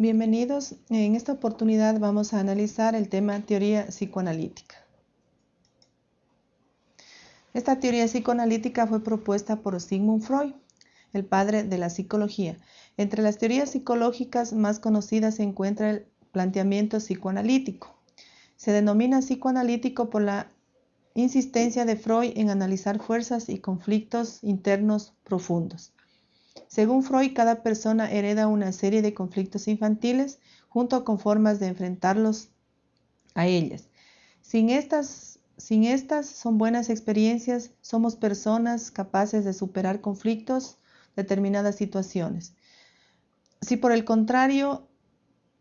Bienvenidos. En esta oportunidad vamos a analizar el tema teoría psicoanalítica. Esta teoría psicoanalítica fue propuesta por Sigmund Freud, el padre de la psicología. Entre las teorías psicológicas más conocidas se encuentra el planteamiento psicoanalítico. Se denomina psicoanalítico por la insistencia de Freud en analizar fuerzas y conflictos internos profundos. Según Freud, cada persona hereda una serie de conflictos infantiles junto con formas de enfrentarlos a ellas. Sin estas sin estas son buenas experiencias, somos personas capaces de superar conflictos, determinadas situaciones. Si por el contrario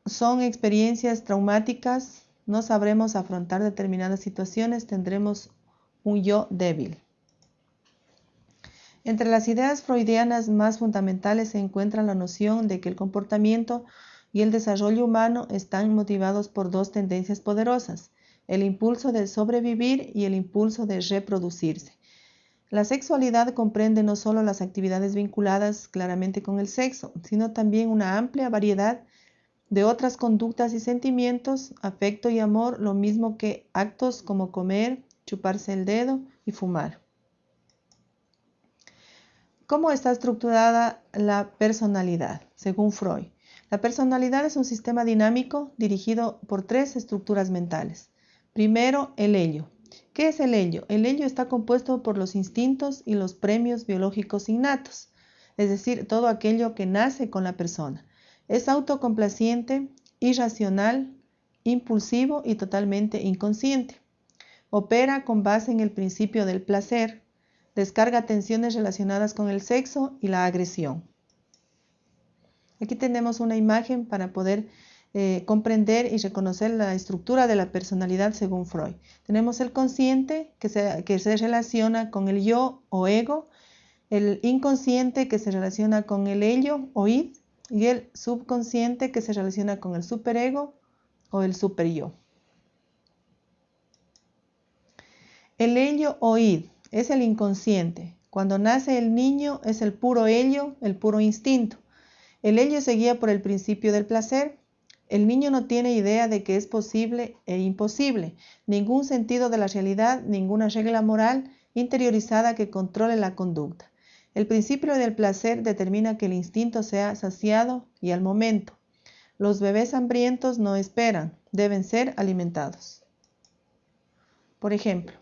son experiencias traumáticas, no sabremos afrontar determinadas situaciones, tendremos un yo débil. Entre las ideas freudianas más fundamentales se encuentra la noción de que el comportamiento y el desarrollo humano están motivados por dos tendencias poderosas, el impulso de sobrevivir y el impulso de reproducirse. La sexualidad comprende no solo las actividades vinculadas claramente con el sexo, sino también una amplia variedad de otras conductas y sentimientos, afecto y amor, lo mismo que actos como comer, chuparse el dedo y fumar. ¿Cómo está estructurada la personalidad? Según Freud, la personalidad es un sistema dinámico dirigido por tres estructuras mentales. Primero, el ello. ¿Qué es el ello? El ello está compuesto por los instintos y los premios biológicos innatos, es decir, todo aquello que nace con la persona. Es autocomplaciente, irracional, impulsivo y totalmente inconsciente. Opera con base en el principio del placer, descarga tensiones relacionadas con el sexo y la agresión. Aquí tenemos una imagen para poder eh, comprender y reconocer la estructura de la personalidad según Freud. Tenemos el consciente que se, que se relaciona con el yo o ego, el inconsciente que se relaciona con el ello o id y el subconsciente que se relaciona con el superego o el superyo. El ello o id es el inconsciente. Cuando nace el niño es el puro ello, el puro instinto. El ello se guía por el principio del placer el niño no tiene idea de que es posible e imposible, ningún sentido de la realidad, ninguna regla moral interiorizada que controle la conducta. El principio del placer determina que el instinto sea saciado y al momento. Los bebés hambrientos no esperan, deben ser alimentados. Por ejemplo,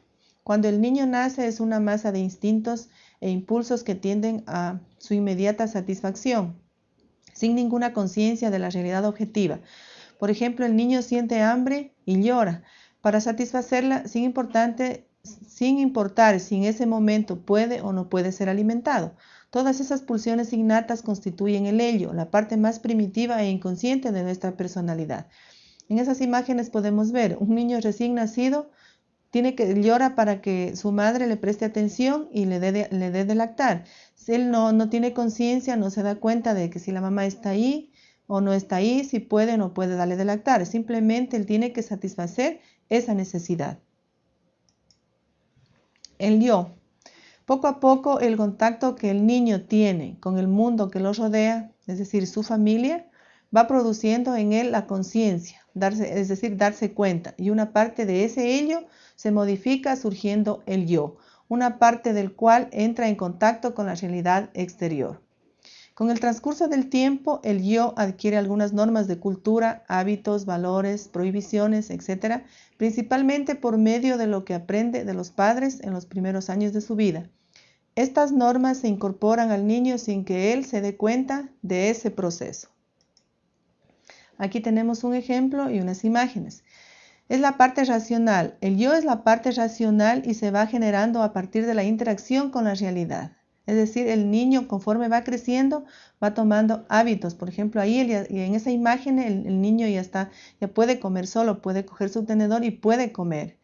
cuando el niño nace es una masa de instintos e impulsos que tienden a su inmediata satisfacción sin ninguna conciencia de la realidad objetiva. Por ejemplo, el niño siente hambre y llora. Para satisfacerla, sin, importar si en ese momento puede o no puede ser alimentado. Todas esas pulsiones innatas constituyen el ello, la parte más primitiva e inconsciente de nuestra personalidad. En esas imágenes podemos ver un niño recién nacido tiene que llora para que su madre le preste atención y le dé de, le dé de lactar. Si él no, no tiene conciencia, no se da cuenta de que si la mamá está ahí o no está ahí, si puede o no puede darle de lactar. Simplemente él tiene que satisfacer esa necesidad. El yo. Poco a poco el contacto que el niño tiene con el mundo que lo rodea, es decir, su familia, va produciendo en él la conciencia, es decir, darse cuenta. Y una parte de ese ello se modifica surgiendo el yo, una parte del cual entra en contacto con la realidad exterior. Con el transcurso del tiempo, el yo adquiere algunas normas de cultura, hábitos, valores, prohibiciones, etc., principalmente por medio de lo que aprende de los padres en los primeros años de su vida. Estas normas se incorporan al niño sin que él se dé cuenta de ese proceso. Aquí tenemos un ejemplo y unas imágenes. Es la parte racional. El yo es la parte racional y se va generando a partir de la interacción con la realidad. Es decir, el niño conforme va creciendo va tomando hábitos. Por ejemplo, ahí en esa imagen el, niño ya está, ya puede comer solo, puede coger su tenedor y puede comer.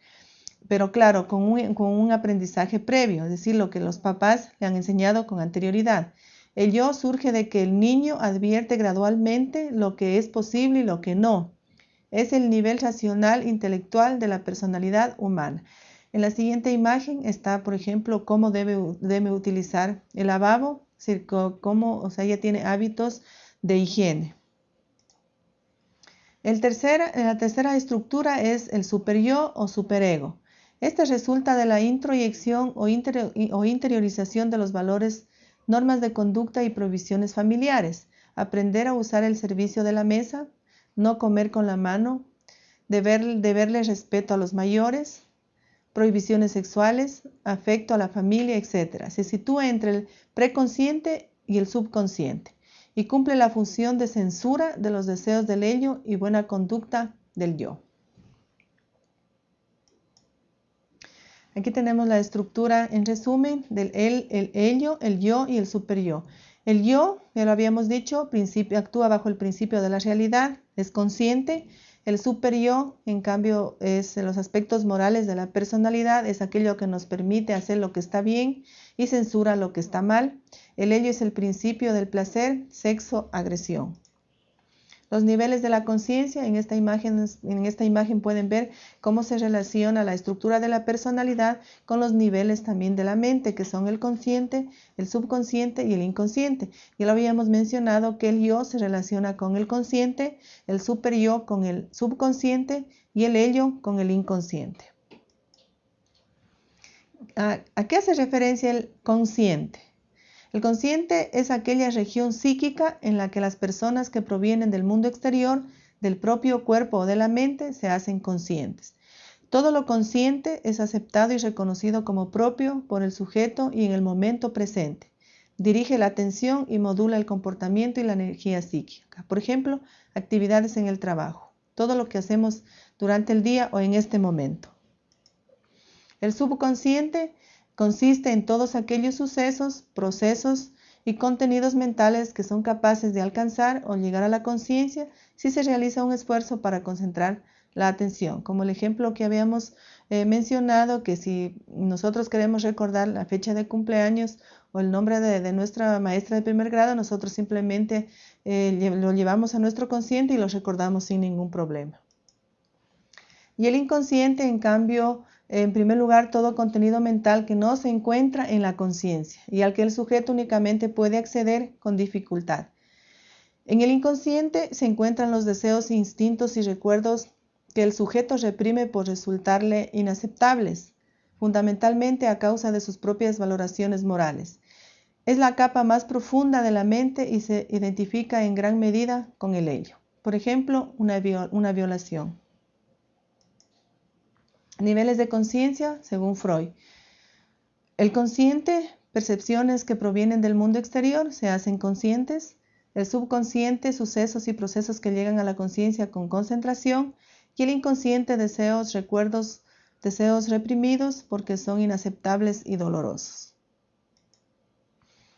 Pero claro, con un, con un aprendizaje previo, es decir, lo que los papás le han enseñado con anterioridad. El yo surge de que el niño advierte gradualmente lo que es posible y lo que no. Es el nivel racional intelectual de la personalidad humana. En la siguiente imagen está, por ejemplo, cómo debe, debe utilizar el lavabo, cómo, o sea, ella tiene hábitos de higiene. El tercera, la tercera estructura es el superyo o superego. Este resulta de la introyección o, o interiorización de los valores, normas de conducta y provisiones familiares. Aprender a usar el servicio de la mesa, no comer con la mano, deber, deberle respeto a los mayores, prohibiciones sexuales, afecto a la familia, etc. Se sitúa entre el preconsciente y el subconsciente y cumple la función de censura de los deseos del ello y buena conducta del yo. Aquí tenemos la estructura en resumen del el, el ello, el yo y el superyo. El yo, ya lo habíamos dicho, actúa bajo el principio de la realidad, es consciente. El superyo, en cambio, es los aspectos morales de la personalidad, es aquello que nos permite hacer lo que está bien y censura lo que está mal. El ello es el principio del placer, sexo, agresión. Los niveles de la conciencia, en, esta imagen, en esta imagen pueden ver cómo se relaciona la estructura de la personalidad con los niveles también de la mente, que son el consciente, el subconsciente y el inconsciente. Ya lo habíamos mencionado que el yo se relaciona con el consciente, el super yo con el subconsciente y el ello con el inconsciente. ¿A, a qué hace referencia el consciente? El consciente es aquella región psíquica en la que las personas que provienen del mundo exterior, del propio cuerpo o de la mente, se hacen conscientes. Todo lo consciente es aceptado y reconocido como propio por el sujeto y en el momento presente. Dirige la atención y modula el comportamiento y la energía psíquica. Por ejemplo, actividades en el trabajo. Todo lo que hacemos durante el día o en este momento. El subconsciente Consiste en todos aquellos sucesos, procesos y contenidos mentales que son capaces de alcanzar o llegar a la conciencia si se realiza un esfuerzo para concentrar la atención. Como el ejemplo que habíamos eh, mencionado, que si nosotros queremos recordar la fecha de cumpleaños o el nombre de, nuestra maestra de primer grado, nosotros simplemente eh, lo llevamos a nuestro consciente y lo recordamos sin ningún problema. Y el inconsciente, en cambio, en primer lugar, todo contenido mental que no se encuentra en la conciencia y al que el sujeto únicamente puede acceder con dificultad. En el inconsciente se encuentran los deseos, instintos y recuerdos que el sujeto reprime por resultarle inaceptables, fundamentalmente a causa de sus propias valoraciones morales. Es la capa más profunda de la mente y se identifica en gran medida con el ello. Por ejemplo, una, una violación. Niveles de conciencia, según Freud. El consciente, percepciones que provienen del mundo exterior, se hacen conscientes. El subconsciente, sucesos y procesos que llegan a la conciencia con concentración. Y el inconsciente, deseos, recuerdos, deseos reprimidos porque son inaceptables y dolorosos.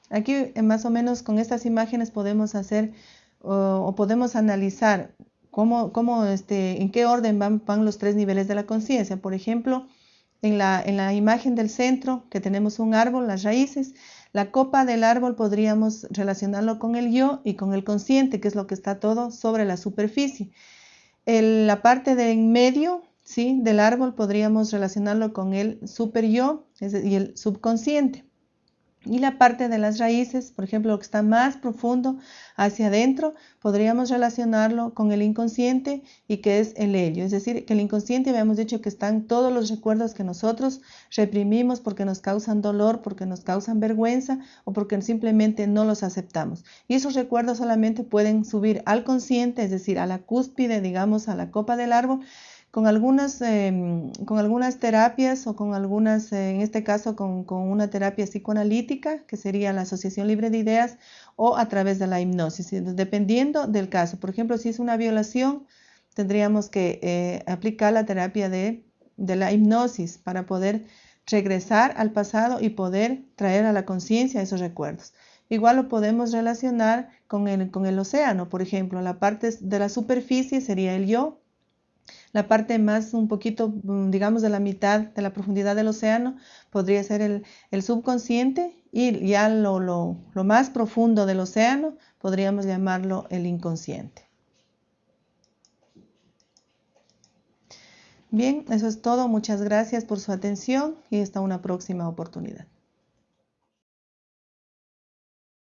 Aquí eh, más o menos con estas imágenes podemos hacer o, o podemos analizar cómo, este, en qué orden van, los tres niveles de la conciencia. Por ejemplo, en la, en la imagen del centro, que tenemos un árbol, las raíces, la copa del árbol podríamos relacionarlo con el yo y con el consciente, que es lo que está todo sobre la superficie. la parte de en medio ¿sí? del árbol podríamos relacionarlo con el super yo y el subconsciente. Y la parte de las raíces, por ejemplo, lo que está más profundo hacia adentro, podríamos relacionarlo con el inconsciente y que es el helio. Es decir, que el inconsciente habíamos dicho que están todos los recuerdos que nosotros reprimimos porque nos causan dolor, porque nos causan vergüenza o porque simplemente no los aceptamos. Y esos recuerdos solamente pueden subir al consciente, es decir, a la cúspide, digamos, a la copa del árbol con algunas, em, con algunas terapias o con algunas, eh, en este caso con, una terapia psicoanalítica, que sería la asociación libre de ideas, o a través de la hipnosis, dependiendo del caso. Por ejemplo, si es una violación, tendríamos que eh, aplicar la terapia de, la hipnosis para poder regresar al pasado y poder traer a la conciencia esos recuerdos. Igual lo podemos relacionar con el, con el océano, por ejemplo, la parte de la superficie sería el yo, la parte más un poquito, mm, digamos, de la mitad de la profundidad del océano podría ser el, subconsciente y ya lo, lo, lo más profundo del océano podríamos llamarlo el inconsciente. Bien, eso es todo. Muchas gracias por su atención y hasta una próxima oportunidad.